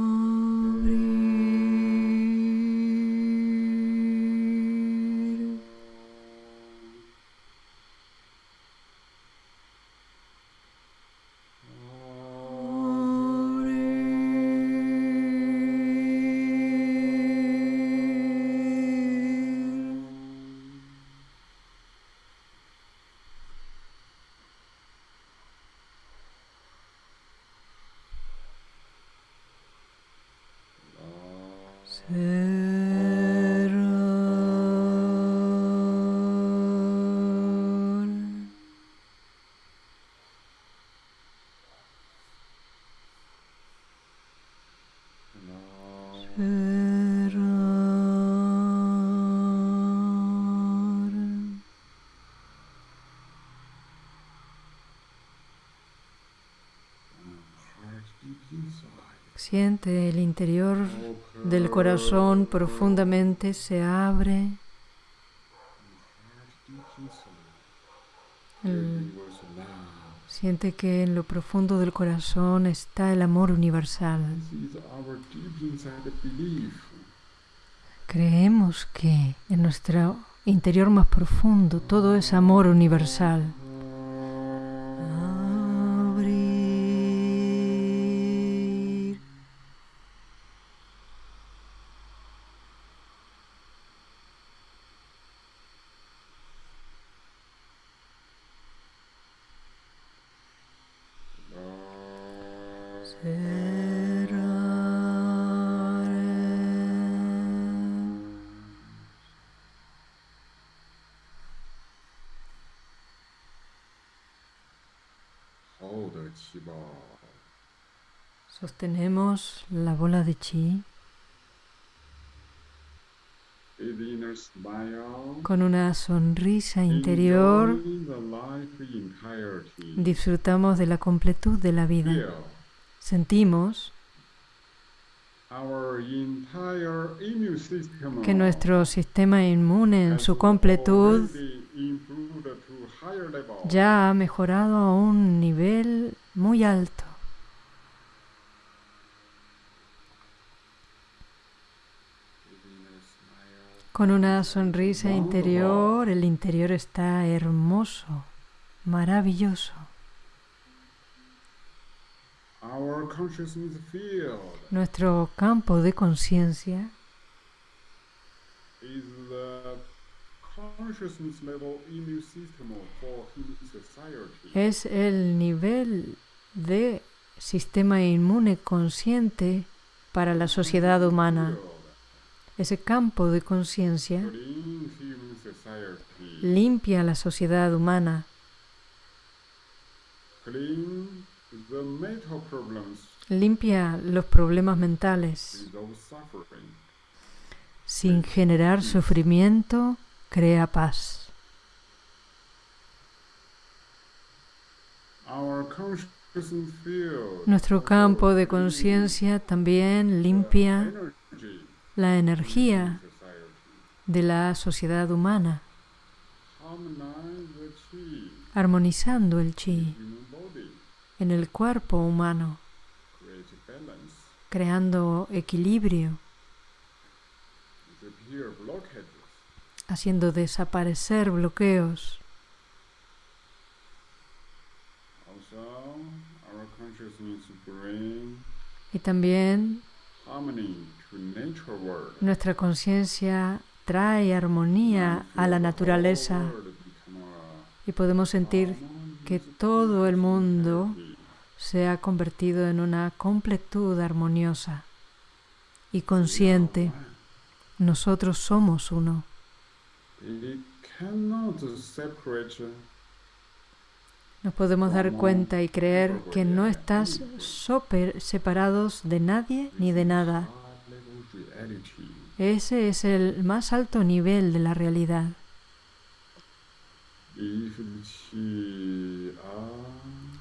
Siente el interior del corazón profundamente se abre. Siente que en lo profundo del corazón está el amor universal. Creemos que en nuestro interior más profundo todo es amor universal. Sostenemos la bola de chi. Con una sonrisa interior. Disfrutamos de la completud de la vida. Sentimos que nuestro sistema inmune en su completud ya ha mejorado a un nivel muy alto. Con una sonrisa interior, el interior está hermoso, maravilloso. Nuestro campo de conciencia es el nivel de sistema inmune consciente para la sociedad humana. Ese campo de conciencia limpia la sociedad humana, limpia los problemas mentales. Sin generar sufrimiento, crea paz. Nuestro campo de conciencia también limpia la energía de la sociedad humana, armonizando el chi en el cuerpo humano, creando equilibrio, haciendo desaparecer bloqueos. Y también nuestra conciencia trae armonía a la naturaleza y podemos sentir que todo el mundo se ha convertido en una completud armoniosa y consciente. Nosotros somos uno. Nos podemos dar cuenta y creer que no estás separados de nadie ni de nada. Ese es el más alto nivel de la realidad.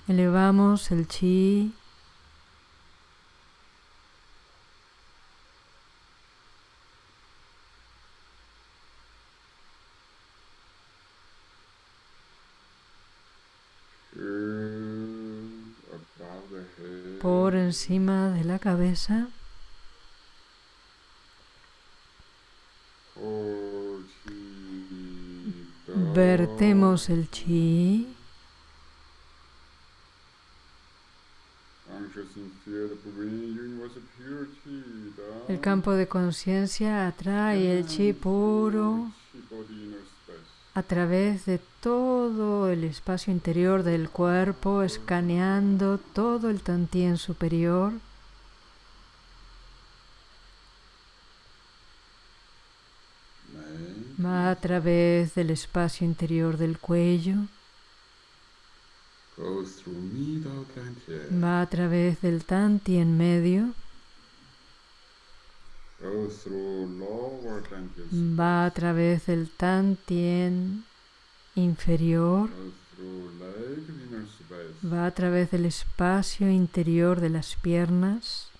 Elevamos el chi, por encima de la cabeza. Vertemos el chi, el campo de conciencia atrae el chi puro a través de todo el espacio interior del cuerpo, escaneando todo el tantien superior. Va a través del espacio interior del cuello, va a través del tantien medio, va a través del tantien inferior, va a través del espacio interior de las piernas,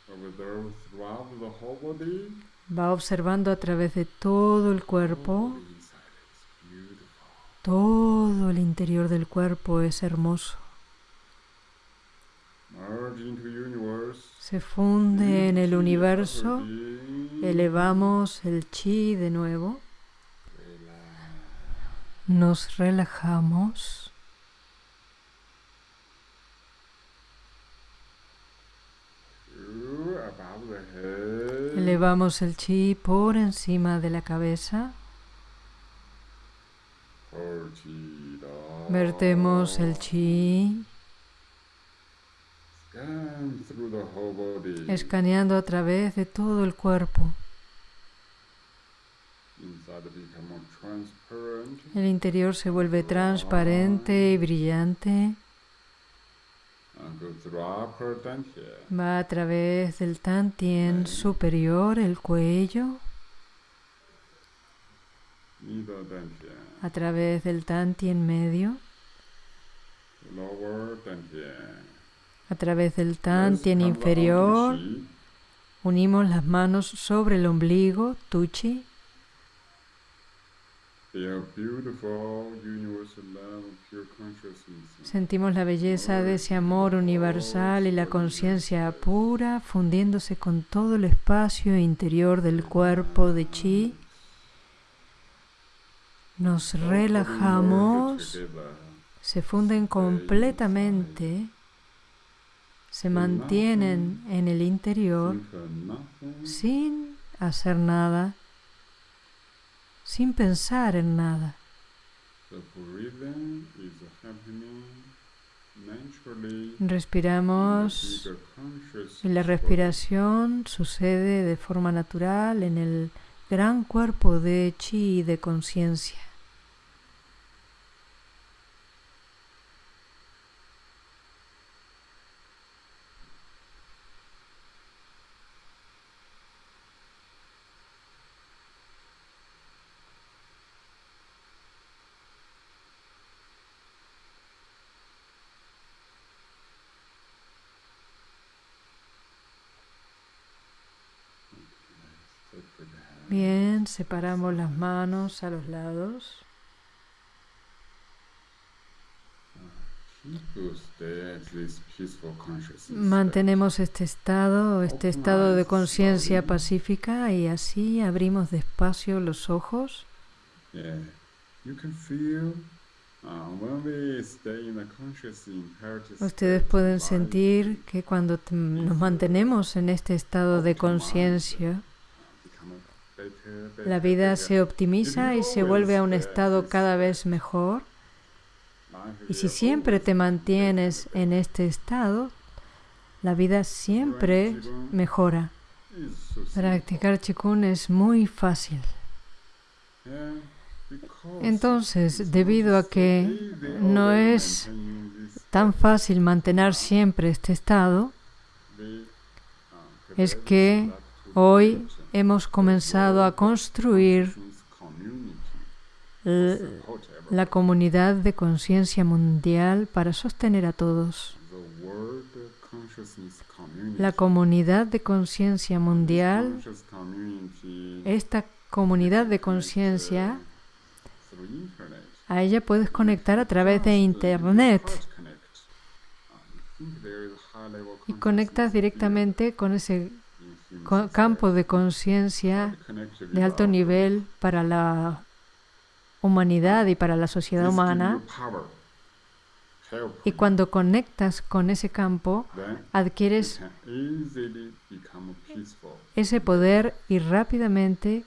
va observando a través de todo el cuerpo, todo el interior del cuerpo es hermoso. Se funde en el universo, elevamos el chi de nuevo, nos relajamos. Elevamos el chi por encima de la cabeza. Vertemos el chi, escaneando a través de todo el cuerpo. El interior se vuelve transparente y brillante. Va a través del tantien superior, el cuello, a través del tantien medio. A través del tantien come around inferior. Unimos las manos sobre el ombligo, tuchi. Sentimos la belleza de ese amor universal y la conciencia pura fundiéndose con todo el espacio interior del cuerpo de chi. Nos relajamos, se funden completamente, se mantienen en el interior sin hacer nada, sin pensar en nada. Respiramos y la respiración sucede de forma natural en el gran cuerpo de chi y de conciencia. Bien, separamos las manos a los lados. Mantenemos este estado, este estado de conciencia pacífica y así abrimos despacio los ojos. Ustedes pueden sentir que cuando nos mantenemos en este estado de conciencia, la vida se optimiza y se vuelve a un estado cada vez mejor. Y si siempre te mantienes en este estado, la vida siempre mejora. Practicar Qigong es muy fácil. Entonces, debido a que no es tan fácil mantener siempre este estado, es que hoy hemos comenzado a construir la comunidad de conciencia mundial para sostener a todos. La comunidad de conciencia mundial, esta comunidad de conciencia, a ella puedes conectar a través de Internet y conectas directamente con ese campo de conciencia de alto nivel para la humanidad y para la sociedad humana. Y cuando conectas con ese campo, adquieres ese poder y rápidamente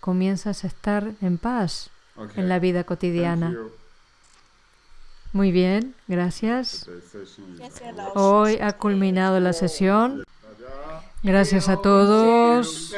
comienzas a estar en paz en la vida cotidiana. Muy bien, gracias. Hoy ha culminado la sesión. Gracias a todos.